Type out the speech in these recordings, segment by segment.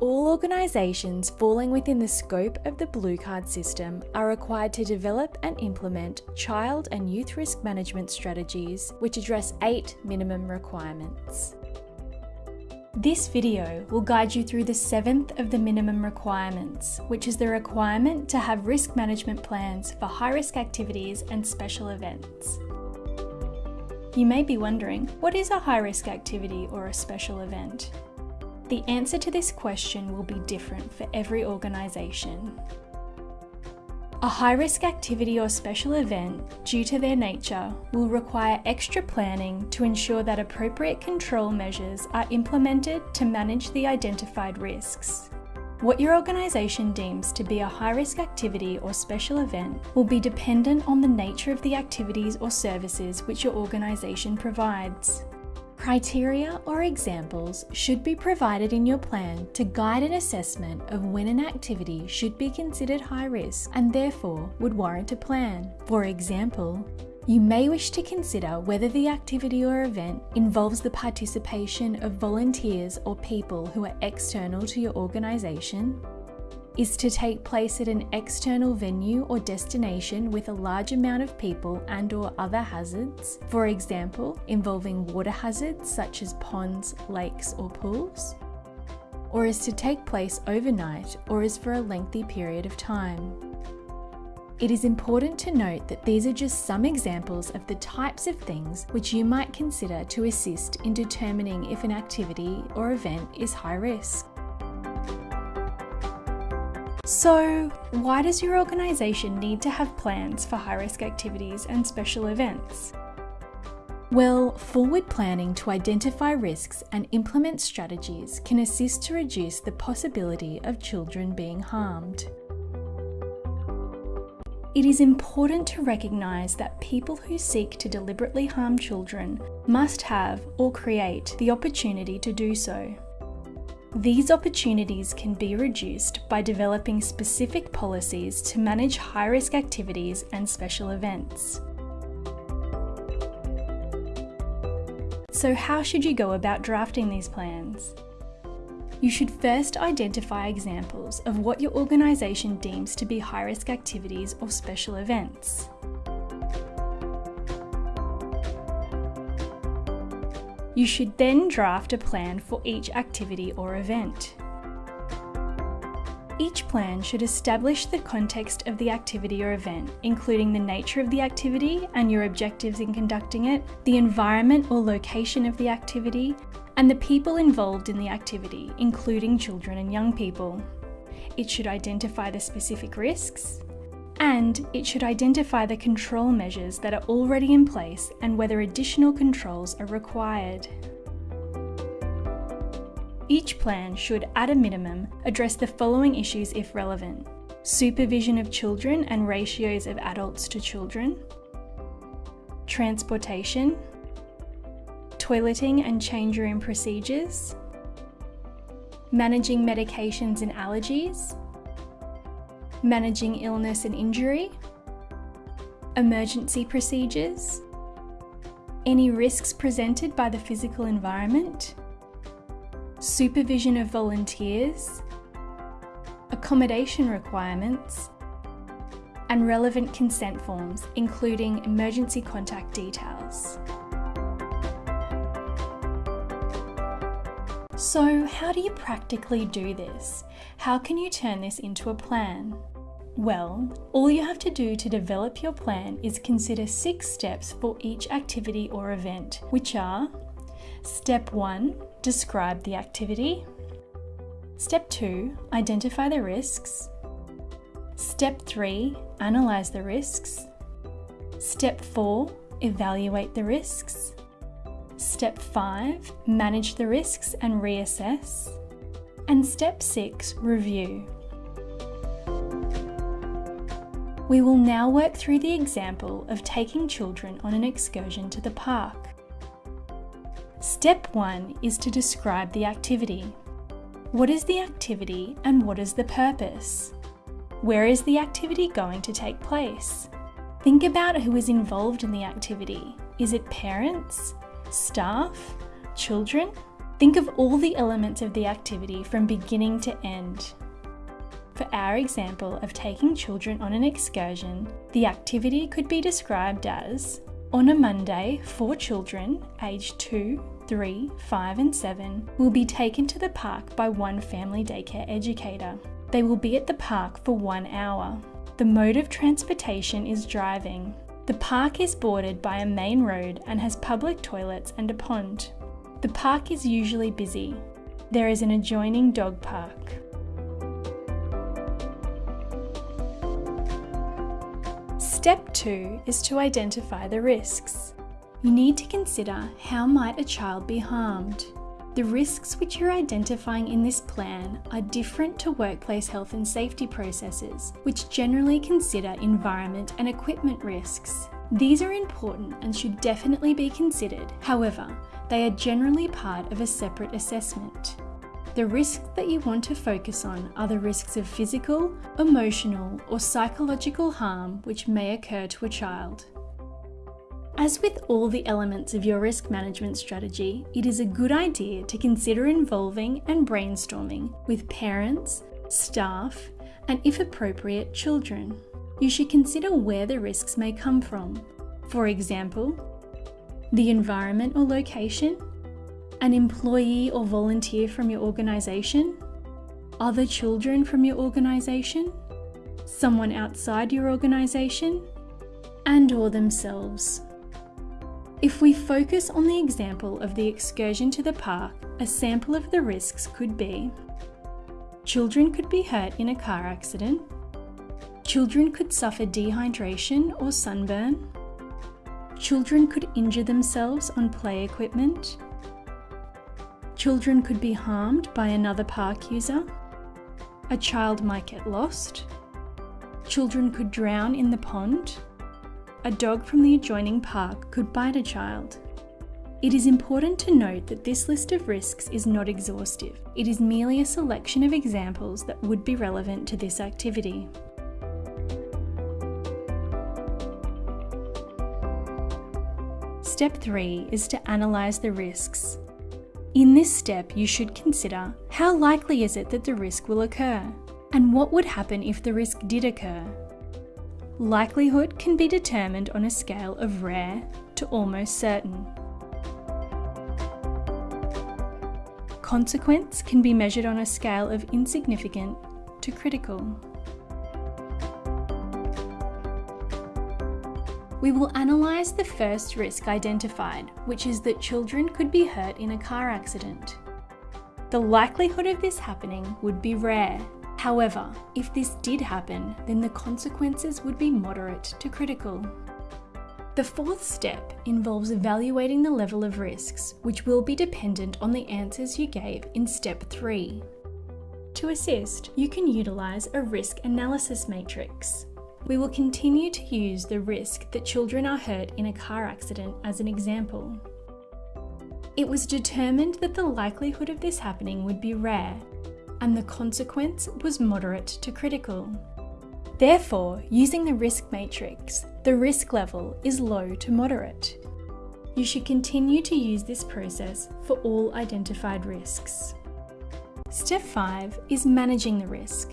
All organisations falling within the scope of the Blue Card system are required to develop and implement child and youth risk management strategies which address eight minimum requirements. This video will guide you through the seventh of the minimum requirements, which is the requirement to have risk management plans for high risk activities and special events. You may be wondering, what is a high risk activity or a special event? The answer to this question will be different for every organisation. A high-risk activity or special event, due to their nature, will require extra planning to ensure that appropriate control measures are implemented to manage the identified risks. What your organisation deems to be a high-risk activity or special event will be dependent on the nature of the activities or services which your organisation provides. Criteria or examples should be provided in your plan to guide an assessment of when an activity should be considered high risk and therefore would warrant a plan. For example, you may wish to consider whether the activity or event involves the participation of volunteers or people who are external to your organisation, is to take place at an external venue or destination with a large amount of people and or other hazards, for example, involving water hazards such as ponds, lakes or pools, or is to take place overnight or is for a lengthy period of time. It is important to note that these are just some examples of the types of things which you might consider to assist in determining if an activity or event is high risk. So, why does your organisation need to have plans for high risk activities and special events? Well, forward planning to identify risks and implement strategies can assist to reduce the possibility of children being harmed. It is important to recognise that people who seek to deliberately harm children must have or create the opportunity to do so. These opportunities can be reduced by developing specific policies to manage high risk activities and special events. So, how should you go about drafting these plans? You should first identify examples of what your organisation deems to be high risk activities or special events. You should then draft a plan for each activity or event. Each plan should establish the context of the activity or event, including the nature of the activity and your objectives in conducting it, the environment or location of the activity, and the people involved in the activity, including children and young people. It should identify the specific risks, and it should identify the control measures that are already in place and whether additional controls are required. Each plan should, at a minimum, address the following issues if relevant. Supervision of children and ratios of adults to children, transportation, toileting and change room procedures, managing medications and allergies, managing illness and injury, emergency procedures, any risks presented by the physical environment, supervision of volunteers, accommodation requirements, and relevant consent forms, including emergency contact details. So, how do you practically do this? How can you turn this into a plan? Well, all you have to do to develop your plan is consider six steps for each activity or event, which are Step 1 Describe the activity. Step 2 Identify the risks. Step 3 Analyze the risks. Step 4 Evaluate the risks. Step 5 Manage the risks and reassess. And step 6 Review. We will now work through the example of taking children on an excursion to the park. Step 1 is to describe the activity. What is the activity and what is the purpose? Where is the activity going to take place? Think about who is involved in the activity. Is it parents, staff, children? Think of all the elements of the activity from beginning to end. For our example of taking children on an excursion, the activity could be described as on a Monday, four children aged 2, 3, 5, and 7 will be taken to the park by one family daycare educator. They will be at the park for one hour. The mode of transportation is driving. The park is bordered by a main road and has public toilets and a pond. The park is usually busy. There is an adjoining dog park. Step 2 is to identify the risks. You need to consider how might a child be harmed. The risks which you're identifying in this plan are different to workplace health and safety processes, which generally consider environment and equipment risks. These are important and should definitely be considered, however, they are generally part of a separate assessment. The risks that you want to focus on are the risks of physical, emotional, or psychological harm which may occur to a child. As with all the elements of your risk management strategy, it is a good idea to consider involving and brainstorming with parents, staff, and if appropriate, children. You should consider where the risks may come from. For example, the environment or location, an employee or volunteer from your organisation, other children from your organisation, someone outside your organisation, and or themselves. If we focus on the example of the excursion to the park, a sample of the risks could be Children could be hurt in a car accident. Children could suffer dehydration or sunburn. Children could injure themselves on play equipment. Children could be harmed by another park user. A child might get lost. Children could drown in the pond. A dog from the adjoining park could bite a child. It is important to note that this list of risks is not exhaustive. It is merely a selection of examples that would be relevant to this activity. Step 3 is to analyse the risks. In this step, you should consider how likely is it that the risk will occur, and what would happen if the risk did occur. Likelihood can be determined on a scale of rare to almost certain. Consequence can be measured on a scale of insignificant to critical. We will analyse the first risk identified, which is that children could be hurt in a car accident. The likelihood of this happening would be rare. However, if this did happen, then the consequences would be moderate to critical. The fourth step involves evaluating the level of risks, which will be dependent on the answers you gave in step 3. To assist, you can utilise a risk analysis matrix. We will continue to use the risk that children are hurt in a car accident as an example. It was determined that the likelihood of this happening would be rare, and the consequence was moderate to critical. Therefore, using the risk matrix, the risk level is low to moderate. You should continue to use this process for all identified risks. Step 5 is managing the risk.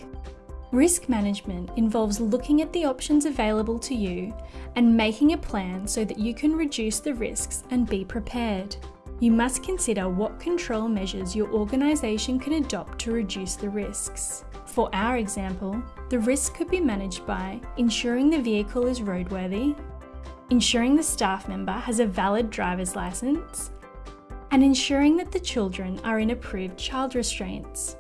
Risk management involves looking at the options available to you and making a plan so that you can reduce the risks and be prepared. You must consider what control measures your organisation can adopt to reduce the risks. For our example, the risk could be managed by ensuring the vehicle is roadworthy, ensuring the staff member has a valid driver's licence, and ensuring that the children are in approved child restraints.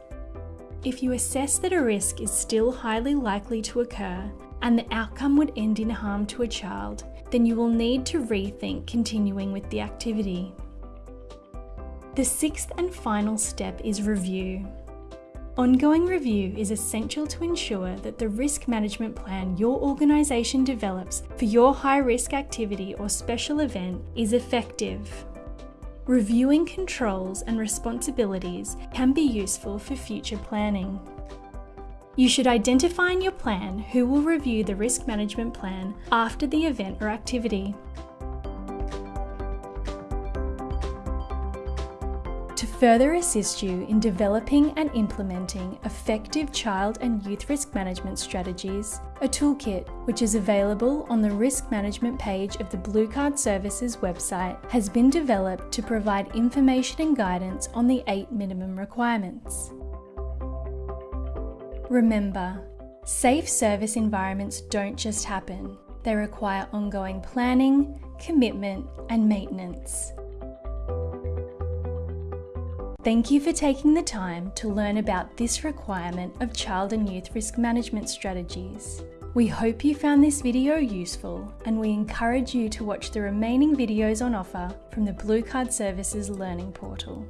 If you assess that a risk is still highly likely to occur and the outcome would end in harm to a child, then you will need to rethink continuing with the activity. The sixth and final step is review. Ongoing review is essential to ensure that the risk management plan your organisation develops for your high risk activity or special event is effective. Reviewing controls and responsibilities can be useful for future planning. You should identify in your plan who will review the risk management plan after the event or activity. To further assist you in developing and implementing effective child and youth risk management strategies, a toolkit, which is available on the risk management page of the Blue Card Services website, has been developed to provide information and guidance on the eight minimum requirements. Remember, safe service environments don't just happen, they require ongoing planning, commitment, and maintenance. Thank you for taking the time to learn about this requirement of child and youth risk management strategies. We hope you found this video useful and we encourage you to watch the remaining videos on offer from the Blue Card Services Learning Portal.